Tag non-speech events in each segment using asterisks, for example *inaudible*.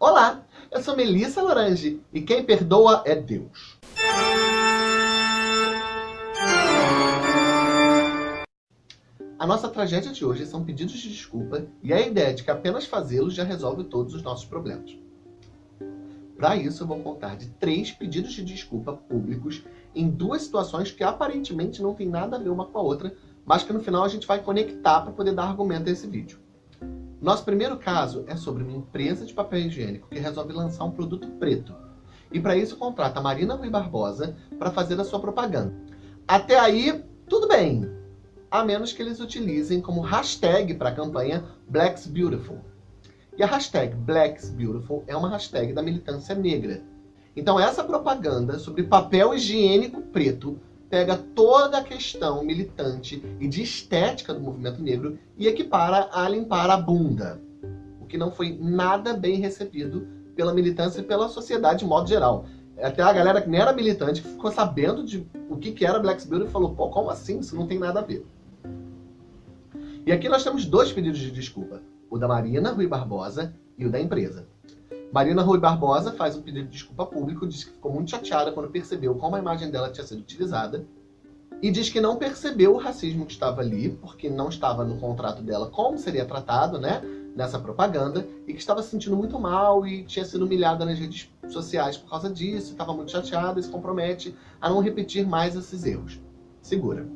Olá, eu sou Melissa Lorange e quem perdoa é Deus. A nossa tragédia de hoje são pedidos de desculpa e a ideia de que apenas fazê-los já resolve todos os nossos problemas. Para isso, eu vou contar de três pedidos de desculpa públicos em duas situações que aparentemente não tem nada a ver uma com a outra, mas que no final a gente vai conectar para poder dar argumento a esse vídeo. Nosso primeiro caso é sobre uma empresa de papel higiênico que resolve lançar um produto preto. E para isso contrata a Marina Rui Barbosa para fazer a sua propaganda. Até aí, tudo bem. A menos que eles utilizem como hashtag para a campanha Blacks Beautiful. E a hashtag Blacks Beautiful é uma hashtag da militância negra. Então essa propaganda sobre papel higiênico preto pega toda a questão militante e de estética do movimento negro e equipara a limpar a bunda. O que não foi nada bem recebido pela militância e pela sociedade de modo geral. Até a galera que nem era militante ficou sabendo de o que, era Blacks Beautiful e falou, pô, como assim? Isso não tem nada a ver. E aqui nós temos dois pedidos de desculpa o da Marina Rui Barbosa e o da empresa. Marina Rui Barbosa faz um pedido de desculpa público, diz que ficou muito chateada quando percebeu como a imagem dela tinha sido utilizada e diz que não percebeu o racismo que estava ali, porque não estava no contrato dela como seria tratado, né, nessa propaganda, e que estava se sentindo muito mal e tinha sido humilhada nas redes sociais por causa disso, estava muito chateada e se compromete a não repetir mais esses erros. Segura.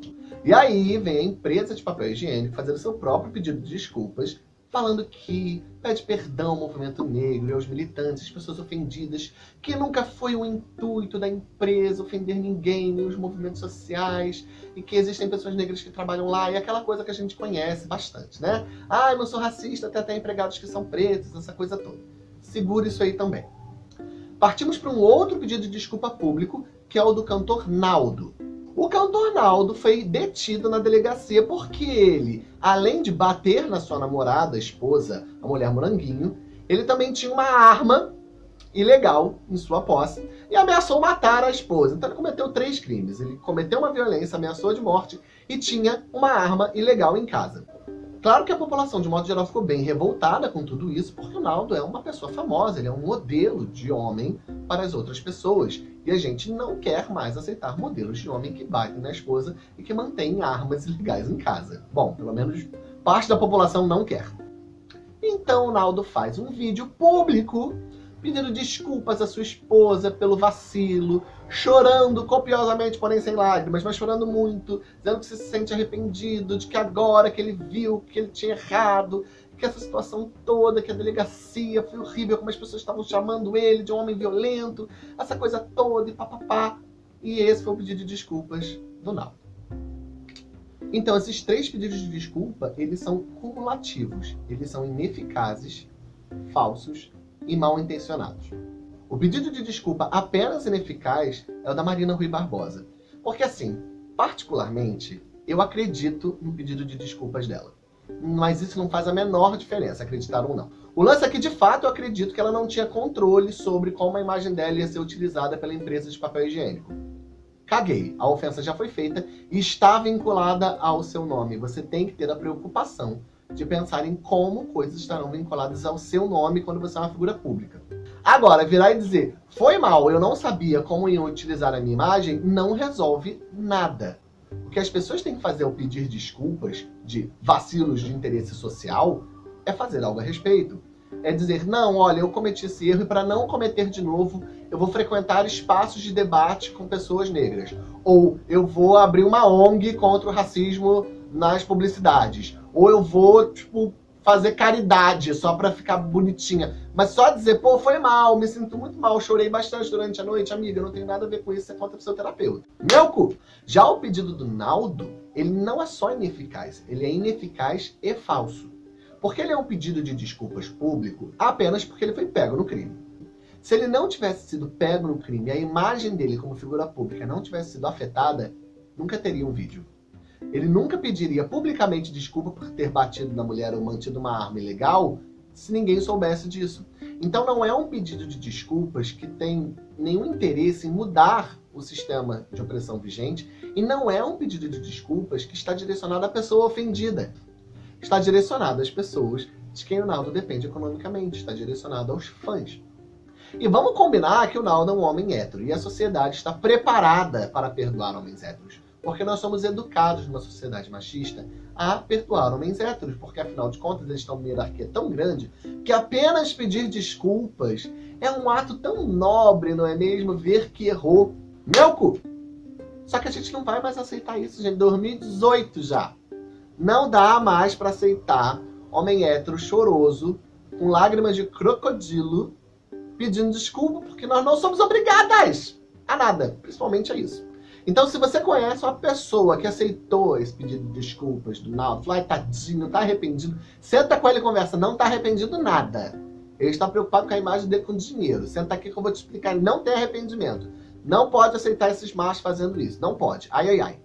E aí vem a empresa de papel higiênico fazendo seu próprio pedido de desculpas, falando que pede perdão ao movimento negro e aos militantes, às pessoas ofendidas, que nunca foi o intuito da empresa ofender ninguém, nem os movimentos sociais, e que existem pessoas negras que trabalham lá, e aquela coisa que a gente conhece bastante, né? Ah, eu não sou racista, até até empregados que são pretos, essa coisa toda. Segura isso aí também. Partimos para um outro pedido de desculpa público, que é o do cantor Naldo. O cantor Naldo foi detido na delegacia porque ele, além de bater na sua namorada, esposa, a mulher moranguinho, ele também tinha uma arma ilegal em sua posse e ameaçou matar a esposa. Então ele cometeu três crimes. Ele cometeu uma violência, ameaçou de morte e tinha uma arma ilegal em casa. Claro que a população, de modo geral, ficou bem revoltada com tudo isso, porque o Naldo é uma pessoa famosa, ele é um modelo de homem para as outras pessoas. E a gente não quer mais aceitar modelos de homem que batem na esposa e que mantêm armas ilegais em casa. Bom, pelo menos parte da população não quer. Então o Naldo faz um vídeo público pedindo desculpas à sua esposa pelo vacilo, chorando copiosamente, porém sem lágrimas, mas chorando muito, dizendo que se sente arrependido, de que agora que ele viu que ele tinha errado, que essa situação toda, que a delegacia foi horrível, como as pessoas estavam chamando ele de um homem violento, essa coisa toda e papapá. E esse foi o pedido de desculpas do Naldo. Então, esses três pedidos de desculpa, eles são cumulativos, eles são ineficazes, falsos e mal intencionados. O pedido de desculpa apenas ineficaz é o da Marina Rui Barbosa. Porque assim, particularmente, eu acredito no pedido de desculpas dela. Mas isso não faz a menor diferença, acreditar ou não. O lance é que, de fato, eu acredito que ela não tinha controle sobre como a imagem dela ia ser utilizada pela empresa de papel higiênico. Caguei, a ofensa já foi feita e está vinculada ao seu nome. Você tem que ter a preocupação de pensar em como coisas estarão vinculadas ao seu nome quando você é uma figura pública. Agora, virar e dizer, foi mal, eu não sabia como iam utilizar a minha imagem, não resolve nada. O que as pessoas têm que fazer ao pedir desculpas de vacilos de interesse social é fazer algo a respeito. É dizer, não, olha, eu cometi esse erro e para não cometer de novo, eu vou frequentar espaços de debate com pessoas negras. Ou eu vou abrir uma ONG contra o racismo nas publicidades ou eu vou, tipo, fazer caridade só pra ficar bonitinha. Mas só dizer, pô, foi mal, me sinto muito mal, chorei bastante durante a noite, amiga, não tem nada a ver com isso, você conta pro seu terapeuta. Meu cu! Já o pedido do Naldo, ele não é só ineficaz, ele é ineficaz e falso. Porque ele é um pedido de desculpas público apenas porque ele foi pego no crime. Se ele não tivesse sido pego no crime a imagem dele como figura pública não tivesse sido afetada, nunca teria um vídeo. Ele nunca pediria publicamente desculpa por ter batido na mulher ou mantido uma arma ilegal se ninguém soubesse disso. Então não é um pedido de desculpas que tem nenhum interesse em mudar o sistema de opressão vigente e não é um pedido de desculpas que está direcionado à pessoa ofendida. Está direcionado às pessoas de quem o Naldo depende economicamente, está direcionado aos fãs. E vamos combinar que o Naldo é um homem hétero, e a sociedade está preparada para perdoar homens héteros. Porque nós somos educados numa sociedade machista a perdoar homens héteros, porque afinal de contas eles estão numa hierarquia tão grande que apenas pedir desculpas é um ato tão nobre, não é mesmo? Ver que errou. Meu cu! Só que a gente não vai mais aceitar isso, gente. 2018 já. Não dá mais para aceitar homem hétero choroso, com lágrimas de crocodilo, pedindo desculpa porque nós não somos obrigadas a nada, principalmente a isso. Então, se você conhece uma pessoa que aceitou esse pedido de desculpas do falou, ai, tadinho, tá arrependido, senta com ele e conversa, não tá arrependido nada. Ele está preocupado com a imagem dele com dinheiro. Senta aqui que eu vou te explicar, não tem arrependimento. Não pode aceitar esses machos fazendo isso, não pode. Ai, ai, ai.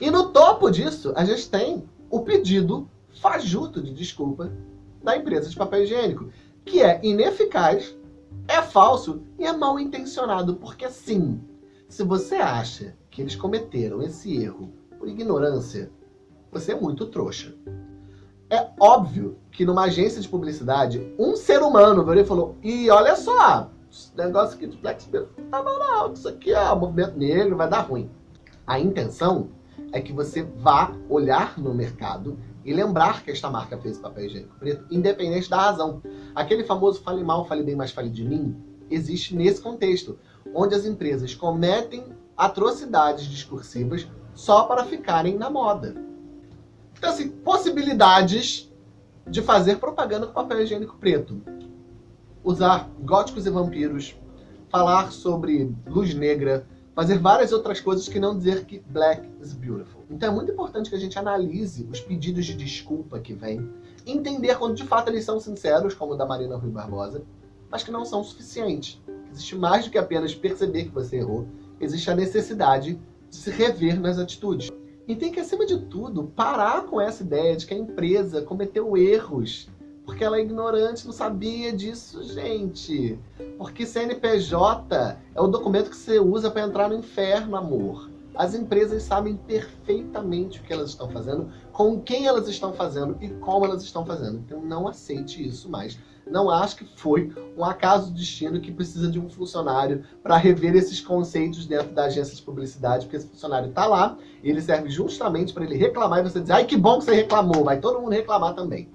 E no topo disso, a gente tem o pedido fajuto de desculpa da empresa de papel higiênico, que é ineficaz, é falso e é mal intencionado, porque sim, se você acha que eles cometeram esse erro por ignorância, você é muito trouxa. É óbvio que numa agência de publicidade, um ser humano veio e falou, e olha só, esse negócio aqui de Black Mirror tá mal, isso aqui é movimento negro, vai dar ruim. A intenção é que você vá olhar no mercado e lembrar que esta marca fez papel higiênico preto, independente da razão. Aquele famoso fale mal, fale bem, mas fale de mim, existe nesse contexto, onde as empresas cometem atrocidades discursivas só para ficarem na moda. Então, assim, possibilidades de fazer propaganda com papel higiênico preto. Usar góticos e vampiros, falar sobre luz negra, fazer várias outras coisas que não dizer que black is beautiful. Então é muito importante que a gente analise os pedidos de desculpa que vêm, entender quando de fato eles são sinceros, como o da Marina Rui Barbosa, mas que não são suficientes. Existe mais do que apenas perceber que você errou, existe a necessidade de se rever nas atitudes. E tem que, acima de tudo, parar com essa ideia de que a empresa cometeu erros porque ela é ignorante, não sabia disso, gente. Porque CNPJ é o documento que você usa para entrar no inferno, amor. As empresas sabem perfeitamente o que elas estão fazendo, com quem elas estão fazendo e como elas estão fazendo. Então não aceite isso mais. Não acho que foi um acaso do destino que precisa de um funcionário para rever esses conceitos dentro da agência de publicidade, porque esse funcionário está lá, e ele serve justamente para ele reclamar e você dizer, ai que bom que você reclamou, vai todo mundo reclamar também.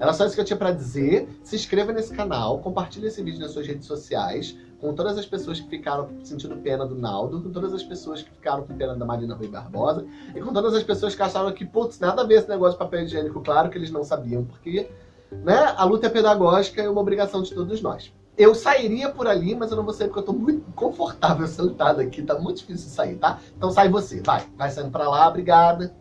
Era só isso que eu tinha para dizer. Se inscreva nesse canal, compartilhe esse vídeo nas suas redes sociais, com todas as pessoas que ficaram sentindo pena do Naldo, com todas as pessoas que ficaram com pena da Marina Rui Barbosa, e com todas as pessoas que acharam que, putz, nada a ver esse negócio de papel higiênico, claro que eles não sabiam, porque né, a luta é pedagógica é uma obrigação de todos nós. Eu sairia por ali, mas eu não vou sair porque eu tô muito confortável *laughs* sentado aqui, tá muito difícil de sair, tá? Então sai você, vai, vai saindo pra lá, obrigada.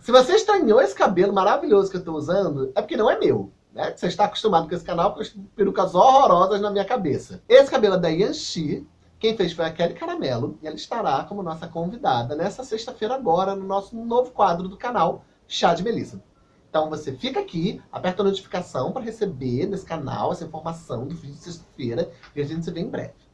Se você estranhou esse cabelo maravilhoso que eu estou usando, é porque não é meu. Né? Você está acostumado com esse canal com as perucas horrorosas na minha cabeça. Esse cabelo é da Yanxi. Quem fez foi a Kelly Caramelo. E ela estará como nossa convidada nessa sexta-feira agora, no nosso novo quadro do canal, Chá de Melissa. Então você fica aqui, aperta a notificação para receber nesse canal essa informação do vídeo de sexta-feira. E a gente se vê em breve.